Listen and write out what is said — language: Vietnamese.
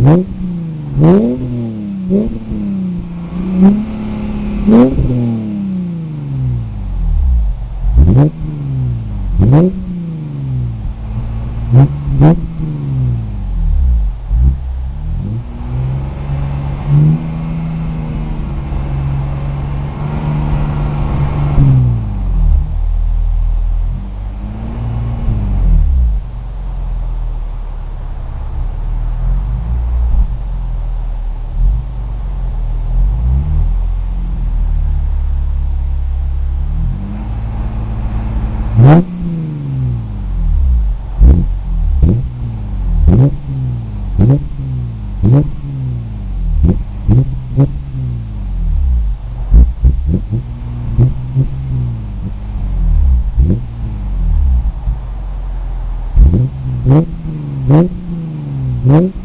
Mm-hmm. Mm-hmm.